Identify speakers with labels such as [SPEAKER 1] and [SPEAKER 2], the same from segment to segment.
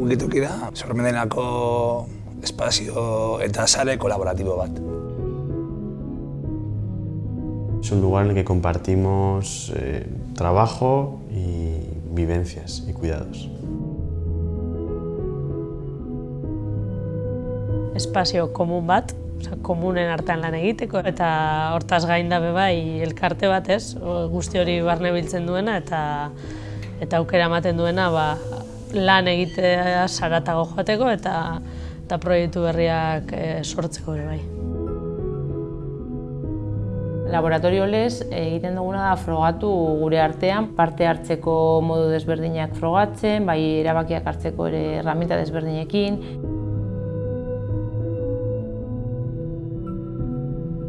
[SPEAKER 1] Wikitoki da, sormendenako espazio eta sare kolaboratibo bat.
[SPEAKER 2] Es un lugar en el que compartimos eh, trabajo y vivencias y cuidados.
[SPEAKER 3] Espazio komun bat, oza, komunen artean lan egiteko, eta hortaz gain da bai elkarte bat ez, guzti hori barne biltzen duena, eta eta aukera ematen duena ba, lan egitea saratago joateko eta eta proiektu berriak e, sortzeko ere bai.
[SPEAKER 4] Laboratorio lez egiten duguna da frogatu gure artean, parte hartzeko modu desberdinak frogatzen, bai erabakiak hartzeko ere herramienta desberdinekin.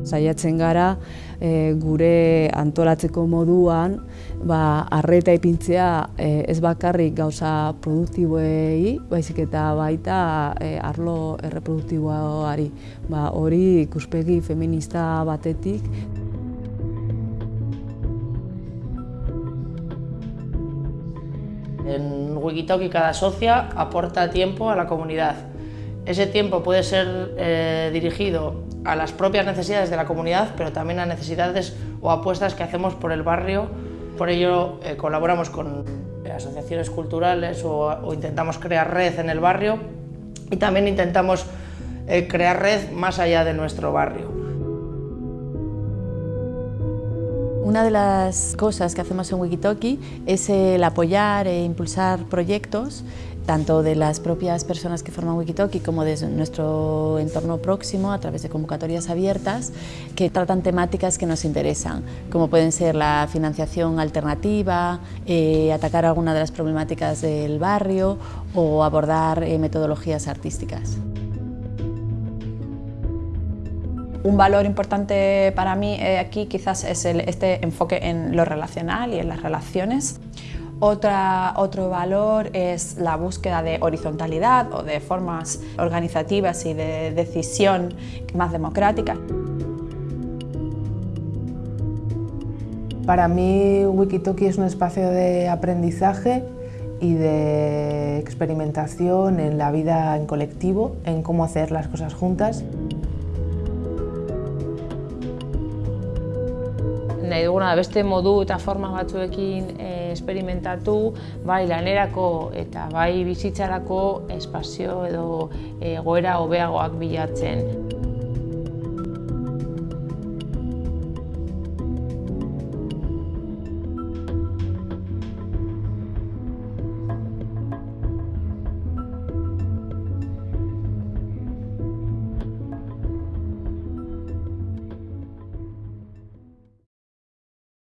[SPEAKER 5] Saiatzen gara e, gure antolatzeko moduan ba, arreta ipintzea e, ez bakarrik gauza produktiboei, baizik eta baita e, arlo erreproduktiboari. Ba, hori ikuspegi feminista batetik.
[SPEAKER 4] En Wikitoki cada socia aporta tiempo a la comunidad. Ese tiempo puede ser eh, dirigido a las propias necesidades de la comunidad, pero también a necesidades o apuestas que hacemos por el barrio. Por ello eh, colaboramos con eh, asociaciones culturales o, intentamos crear red en el barrio y también intentamos crear red más allá de nuestro barrio.
[SPEAKER 6] Una de las cosas que hacemos en Wikitoki es el apoyar e impulsar proyectos tanto de las propias personas que forman Wikitoki como de nuestro entorno próximo a través de convocatorias abiertas que tratan temáticas que nos interesan, como pueden ser la financiación alternativa, eh, atacar alguna de las problemáticas del barrio o abordar eh, metodologías artísticas.
[SPEAKER 7] Un valor importante para mí eh, aquí quizás es este enfoque en lo relacional y en las relaciones. Otro valor es la búsqueda de horizontalidad o de formas organizativas y de decisión más democráticas.
[SPEAKER 8] Para mí Wikitoki es un espacio de aprendizaje y de experimentación en la vida en colectivo, en cómo hacer las cosas juntas.
[SPEAKER 4] Nahi duguna beste modu eta forma batzuekin esperimentatu, bai lanerako eta bai bizitzarako espazio edo egoera hobeagoak bilatzen.